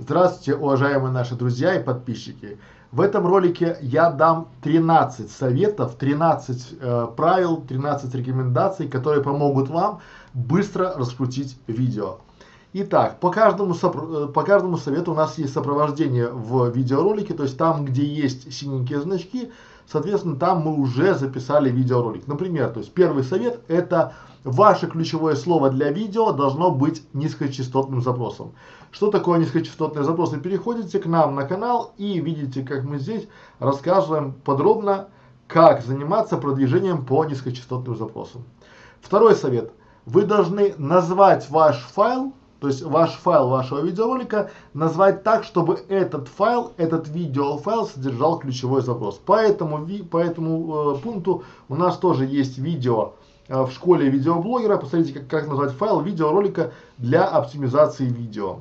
Здравствуйте, уважаемые наши друзья и подписчики. В этом ролике я дам 13 советов, 13 э, правил, 13 рекомендаций, которые помогут вам быстро раскрутить видео. Итак, по каждому, э, по каждому совету у нас есть сопровождение в видеоролике, то есть там, где есть синенькие значки, соответственно, там мы уже записали видеоролик. Например, то есть первый совет это ваше ключевое слово для видео должно быть низкочастотным запросом. Что такое низкочастотные запросы? Переходите к нам на канал и видите, как мы здесь рассказываем подробно, как заниматься продвижением по низкочастотным запросам. Второй совет. Вы должны назвать ваш файл, то есть ваш файл вашего видеоролика, назвать так, чтобы этот файл, этот видеофайл содержал ключевой запрос. По этому, по этому э, пункту у нас тоже есть видео в школе видеоблогера. Посмотрите, как, как назвать файл видеоролика для оптимизации видео.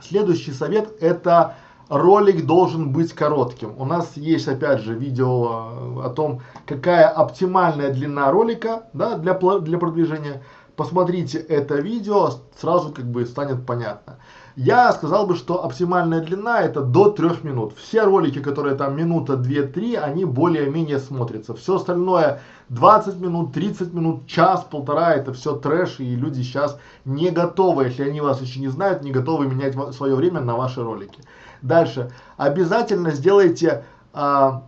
Следующий совет это ролик должен быть коротким. У нас есть опять же видео э, о том, какая оптимальная длина ролика да, для, для продвижения. Посмотрите это видео, сразу как бы станет понятно. Я сказал бы, что оптимальная длина это до 3 минут. Все ролики, которые там минута, 2-3, они более-менее смотрятся. Все остальное 20 минут, 30 минут, час, полтора, это все трэш, и люди сейчас не готовы, если они вас еще не знают, не готовы менять свое время на ваши ролики. Дальше. Обязательно сделайте а,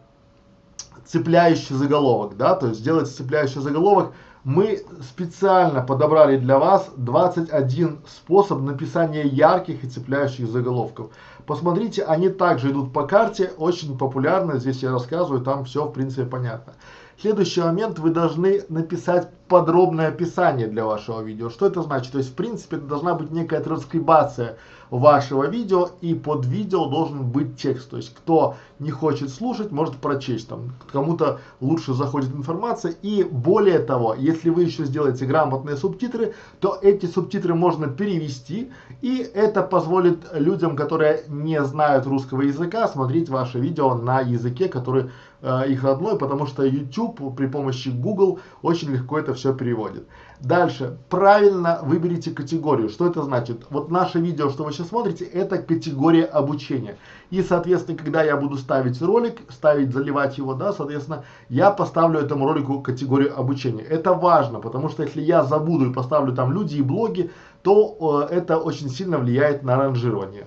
цепляющий заголовок, да, то есть сделайте цепляющий заголовок, мы специально подобрали для вас 21 способ написания ярких и цепляющих заголовков. Посмотрите, они также идут по карте, очень популярно, здесь я рассказываю, там все в принципе понятно. Следующий момент, вы должны написать подробное описание для вашего видео. Что это значит? То есть, в принципе, это должна быть некая транскрибация вашего видео, и под видео должен быть текст. То есть, кто не хочет слушать, может прочесть. Там кому-то лучше заходит информация. И более того, если вы еще сделаете грамотные субтитры, то эти субтитры можно перевести, и это позволит людям, которые не знают русского языка, смотреть ваше видео на языке, который э, их родной, потому что YouTube при помощи Google очень легко это все переводит. Дальше, правильно выберите категорию. Что это значит? Вот наше видео, что вы сейчас смотрите, это категория обучения. И, соответственно, когда я буду ставить ролик, ставить, заливать его, да, соответственно, я поставлю этому ролику категорию обучения. Это важно, потому что если я забуду и поставлю там люди и блоги, то э, это очень сильно влияет на ранжирование.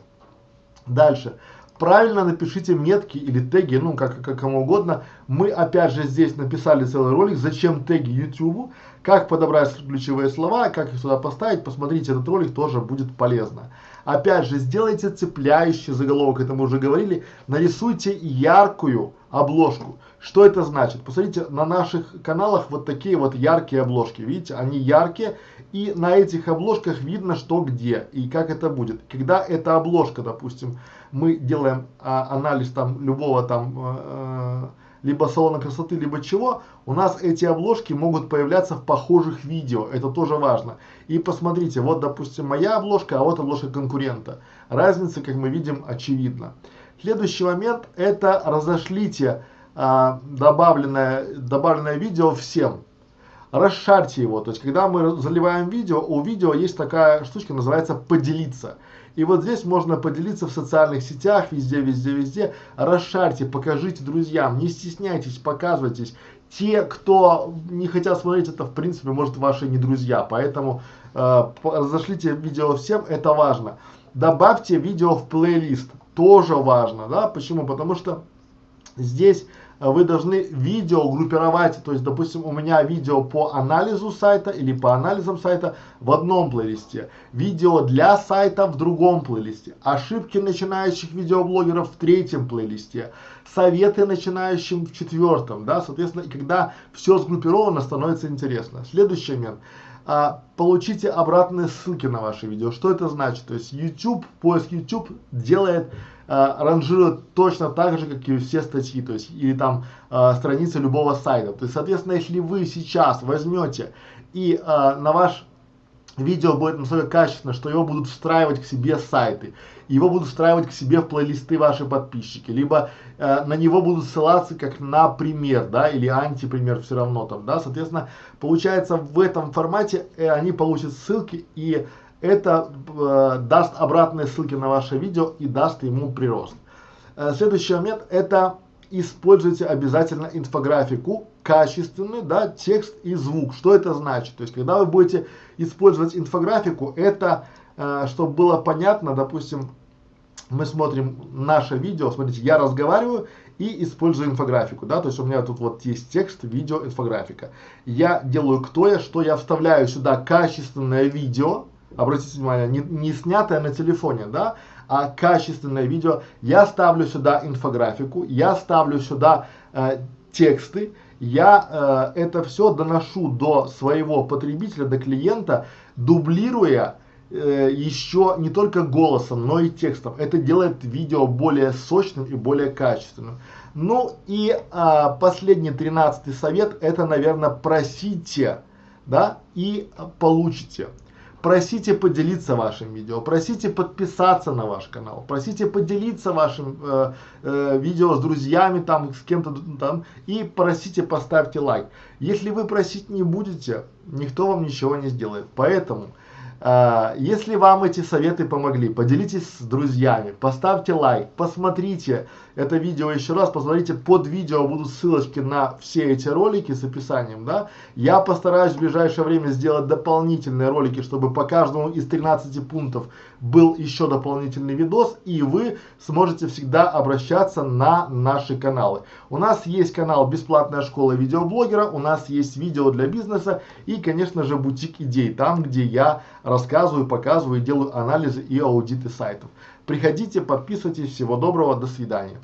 Дальше правильно напишите метки или теги, ну как, как кому угодно. Мы опять же здесь написали целый ролик, зачем теги YouTube, как подобрать ключевые слова, как их сюда поставить. Посмотрите этот ролик, тоже будет полезно. Опять же, сделайте цепляющий заголовок, это мы уже говорили. Нарисуйте яркую обложку. Что это значит? Посмотрите, на наших каналах вот такие вот яркие обложки. Видите, они яркие. И на этих обложках видно, что где и как это будет. Когда эта обложка, допустим, мы делаем а, анализ там любого там э, либо салона красоты, либо чего, у нас эти обложки могут появляться в похожих видео, это тоже важно. И посмотрите, вот допустим моя обложка, а вот обложка конкурента. Разница, как мы видим, очевидна. Следующий момент, это разошлите а, добавленное, добавленное видео всем. Расшарьте его, то есть когда мы заливаем видео, у видео есть такая штучка, называется поделиться. И вот здесь можно поделиться в социальных сетях, везде, везде, везде. Расшарьте, покажите друзьям, не стесняйтесь, показывайтесь. Те, кто не хотят смотреть это, в принципе, может, ваши не друзья. Поэтому э, разошлите видео всем, это важно. Добавьте видео в плейлист, тоже важно, да, почему? Потому что здесь вы должны видео группировать, то есть, допустим, у меня видео по анализу сайта или по анализам сайта в одном плейлисте, видео для сайта в другом плейлисте, ошибки начинающих видеоблогеров в третьем плейлисте, советы начинающим в четвертом, да, соответственно, когда все сгруппировано, становится интересно. Следующий момент. А, получите обратные ссылки на ваши видео. Что это значит? То есть YouTube, поиск YouTube делает э, ранжирует точно так же, как и все статьи, то есть или там э, страницы любого сайта. То есть, соответственно, если вы сейчас возьмете и э, на ваш видео будет настолько качественно, что его будут встраивать к себе сайты, его будут встраивать к себе в плейлисты ваши подписчики, либо э, на него будут ссылаться как на пример, да, или антипример все равно там, да, соответственно, получается в этом формате э, они получат ссылки и это э, даст обратные ссылки на ваше видео и даст ему прирост. Э, следующий момент это используйте обязательно инфографику качественную, да, текст и звук. Что это значит? То есть, когда вы будете использовать инфографику, это, э, чтобы было понятно, допустим, мы смотрим наше видео, смотрите, я разговариваю и использую инфографику, да, то есть у меня тут вот есть текст, видео, инфографика. Я делаю кто я, что я вставляю сюда качественное видео, обратите внимание, не, не снятое на телефоне, да, а качественное видео. Я ставлю сюда инфографику, я ставлю сюда э, тексты, я э, это все доношу до своего потребителя, до клиента, дублируя э, еще не только голосом, но и текстом. Это делает видео более сочным и более качественным. Ну и э, последний тринадцатый совет, это, наверное, просите, да, и получите. Просите поделиться вашим видео, просите подписаться на ваш канал, просите поделиться вашим э, э, видео с друзьями, там, с кем-то там, и просите поставьте лайк. Если вы просить не будете, никто вам ничего не сделает. Поэтому если вам эти советы помогли, поделитесь с друзьями, поставьте лайк, посмотрите это видео еще раз, посмотрите под видео будут ссылочки на все эти ролики с описанием, да. Я постараюсь в ближайшее время сделать дополнительные ролики, чтобы по каждому из 13 пунктов был еще дополнительный видос, и вы сможете всегда обращаться на наши каналы. У нас есть канал «Бесплатная школа видеоблогера», у нас есть видео для бизнеса и, конечно же, бутик идей, там, где я рассказываю, показываю, делаю анализы и аудиты сайтов. Приходите, подписывайтесь. Всего доброго, до свидания.